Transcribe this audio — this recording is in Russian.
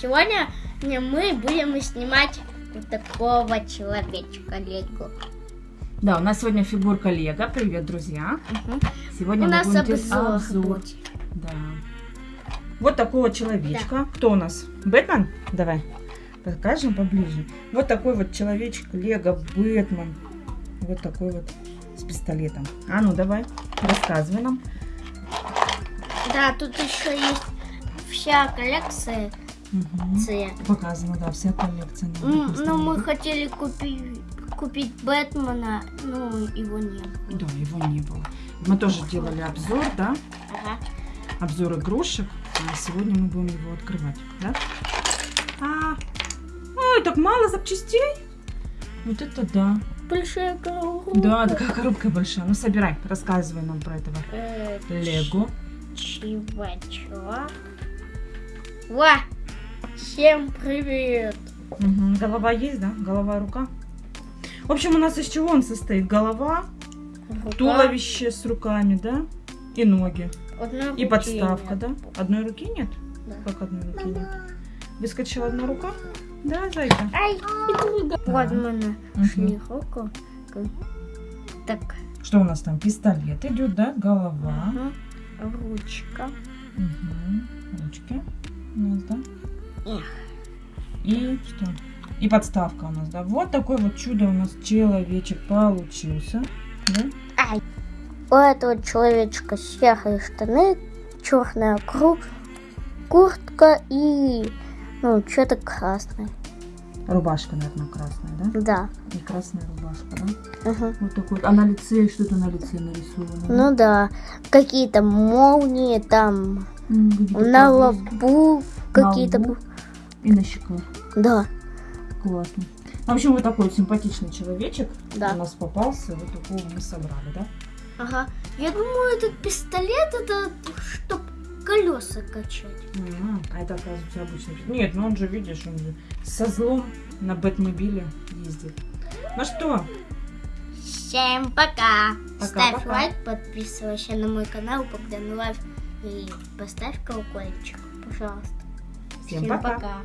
сегодня мы будем снимать вот такого человечка Лего. Да, у нас сегодня фигурка Лего. Привет, друзья. Мгм. Сегодня У нас будем обзор обзор. Да. Вот такого человечка. Кто у нас? Бэтмен? Давай. Покажем поближе. Вот такой вот человечек Лего Бэтмен. Вот такой вот с пистолетом. А ну давай, рассказывай нам. Да, тут еще есть вся коллекция. Ц. Показано, да, вся коллекция. Ну, мы пистолете. хотели купить, купить Бэтмена, но его не было. Да, его не было. Мы тоже делали обзор, да? Ага. Обзор игрушек. А сегодня мы будем его открывать, да? А, ой, так мало запчастей. Вот это да. Большая коробка. Да, такая коробка большая. Ну, собирай, рассказывай нам про этого Э, Лего. Чувачок. Ва! Всем привет! Мгм, Голова есть, да? Голова, рука. В общем, у нас из чего он состоит? Голова, Рука. туловище с руками, да? И ноги. Одной И подставка, нет. да? Одной руки нет? Да. Как одной руки нет? Выскочила одна рука? Да, зайка. Ай. Вот нашли руку. Так, Что у нас там? Пистолет идет, да? Голова. ага. ручка. Мгм. Ручки у нас, да? И что? И подставка у нас, да? Вот такой вот чудо у нас человечек получился. Да? Ай. У этого человечка серые штаны, черная круг, куртка и ну что-то красное. Рубашка, наверное, красная, да? Да. И красная рубашка, да? Ага. Вот такой. вот. А на лице что-то на лице нарисовано. Ну да, какие-то молнии там на лбу, какие-то. И на щеках. да, Классно. В общем, вот такой вот симпатичный человечек Да. у нас попался. Вот такого мы собрали, да? ага. Я думаю, этот пистолет это чтоб колеса качать. М, А это, оказывается, обычный. Нет, ну он же, видишь, он же со злом на Бэтмобиле ездит. Ну что, Всем пока! Пока, Ставь пока. лайк, подписывайся на мой канал Богдан Life и поставь колокольчик, пожалуйста. Всем пока. пока.